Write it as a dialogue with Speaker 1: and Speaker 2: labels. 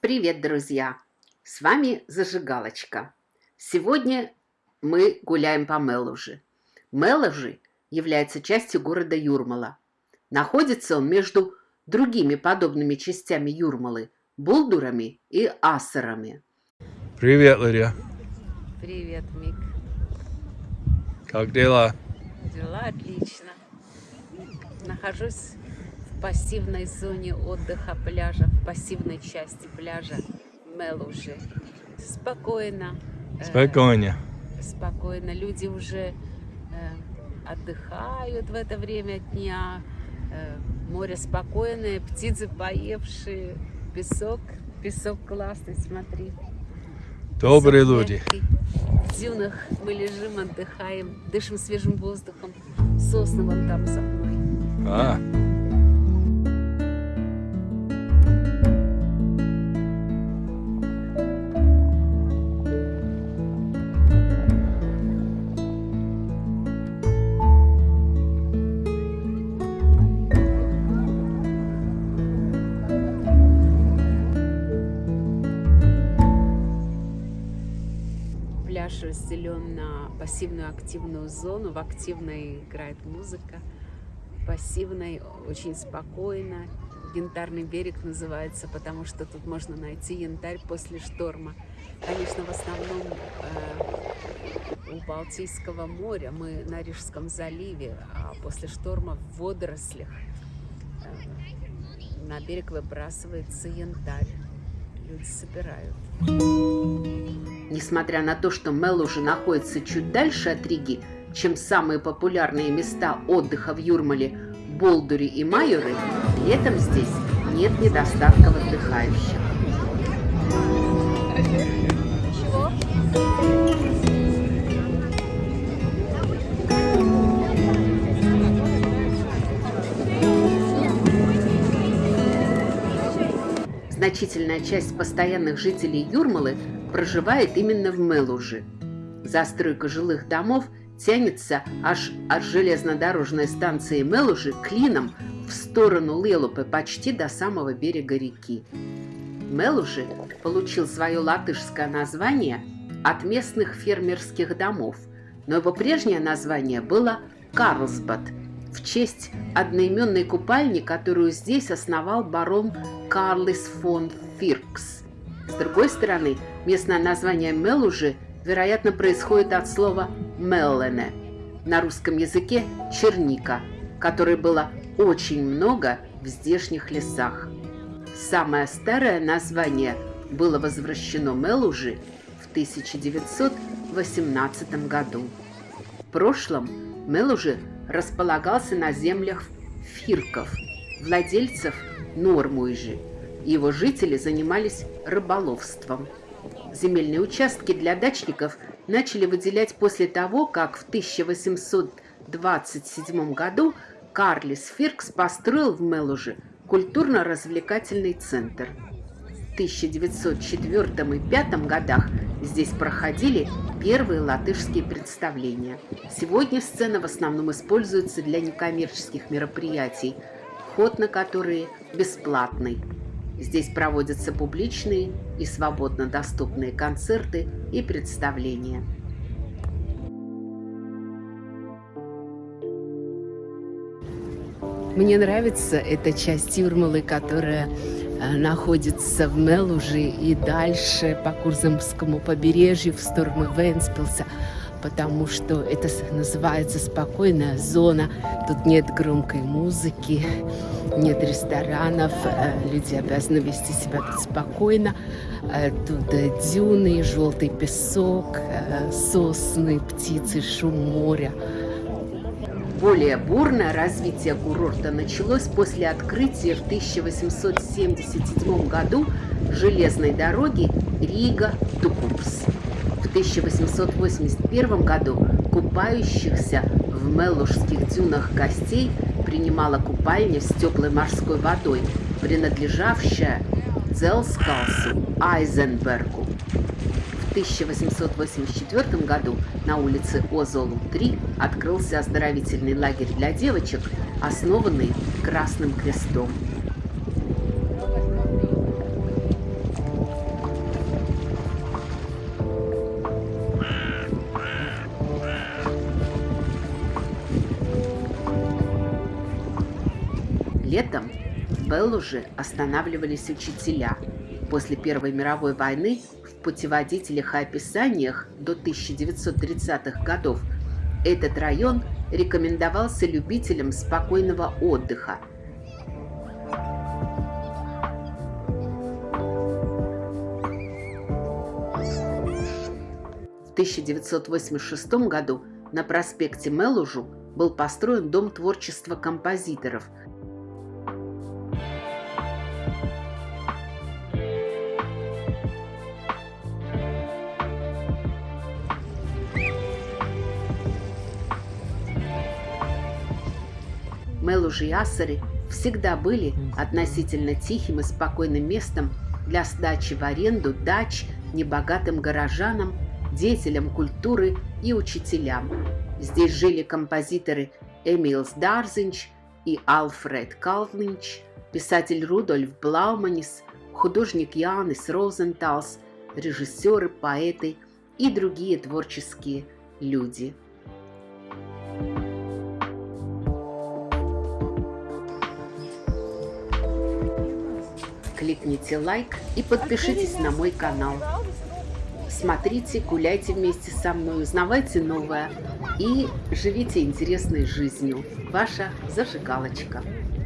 Speaker 1: Привет, друзья! С вами Зажигалочка. Сегодня мы гуляем по Мелужи. Мелужи является частью города Юрмала. Находится он между другими подобными частями Юрмалы – Булдурами и Асарами.
Speaker 2: Привет, Лидия.
Speaker 3: Привет, Мик.
Speaker 2: Как дела?
Speaker 3: Дела отлично. Нахожусь пассивной зоне отдыха пляжа, в пассивной части пляжа Мелужи. Спокойно.
Speaker 2: Э, спокойно.
Speaker 3: Э, спокойно. Люди уже э, отдыхают в это время дня. Э, море спокойное, птицы поевшие, песок. Песок классный, смотри.
Speaker 2: Добрые песок люди. Мягкий.
Speaker 3: В дюнах мы лежим, отдыхаем, дышим свежим воздухом. Сосны вон там за мной.
Speaker 2: А,
Speaker 3: пляж разделен на пассивную активную зону. В активной играет музыка, пассивной очень спокойно. Янтарный берег называется, потому что тут можно найти янтарь после шторма. Конечно, в основном э, у Балтийского моря мы на Рижском заливе, а после шторма в водорослях э, на берег выбрасывается янтарь. Люди собирают.
Speaker 1: Несмотря на то, что Мел уже находится чуть дальше от Риги, чем самые популярные места отдыха в Юрмале – Болдури и Майоры, летом здесь нет недостатков отдыхающих. Значительная часть постоянных жителей Юрмалы проживает именно в Мелуже. Застройка жилых домов тянется аж от железнодорожной станции Мелужи клином в сторону Лелупы почти до самого берега реки. Мелужи получил свое латышское название от местных фермерских домов, но его прежнее название было Карлсбад в честь одноименной купальни, которую здесь основал барон Карлис фон Фиркс. С другой стороны, местное название Мелужи, вероятно, происходит от слова «меллене», на русском языке «черника», которой было очень много в здешних лесах. Самое старое название было возвращено Мелужи в 1918 году. В прошлом Мелужи располагался на землях фирков, владельцев Нормуйжи – его жители занимались рыболовством. Земельные участки для дачников начали выделять после того, как в 1827 году Карлис Фиркс построил в Мелуже культурно-развлекательный центр. В 1904 и 1905 годах здесь проходили первые латышские представления. Сегодня сцена в основном используется для некоммерческих мероприятий, вход на которые бесплатный. Здесь проводятся публичные и свободно доступные концерты и представления. Мне нравится эта часть Юрмалы, которая э, находится в Мелуже и дальше по Курзамскому побережью в сторону Венспилса потому что это называется спокойная зона. Тут нет громкой музыки, нет ресторанов, э, люди обязаны вести себя тут спокойно. Э, тут дюны, желтый песок, э, сосны, птицы, шум моря. Более бурное развитие курорта началось после открытия в 1877 году железной дороги Рига-Тукумс. 1881 году купающихся в Меллушских дюнах гостей принимала купальня с теплой морской водой, принадлежавшая Дзелскалсу Айзенбергу. В 1884 году на улице Озолу-3 открылся оздоровительный лагерь для девочек, основанный Красным Крестом. Летом в Беллуже останавливались учителя. После Первой мировой войны в путеводителях и описаниях до 1930-х годов этот район рекомендовался любителям спокойного отдыха. В 1986 году на проспекте Мелужу был построен Дом творчества композиторов – Мелужи и Ассари всегда были относительно тихим и спокойным местом для сдачи в аренду дач небогатым горожанам, деятелям культуры и учителям. Здесь жили композиторы Эмилс Дарзинч и Алфред Калвинч, писатель Рудольф Блауманис, художник Янис Розенталс, режиссеры, поэты и другие творческие люди – кликните лайк и подпишитесь на мой канал. Смотрите, гуляйте вместе со мной, узнавайте новое и живите интересной жизнью. Ваша зажигалочка.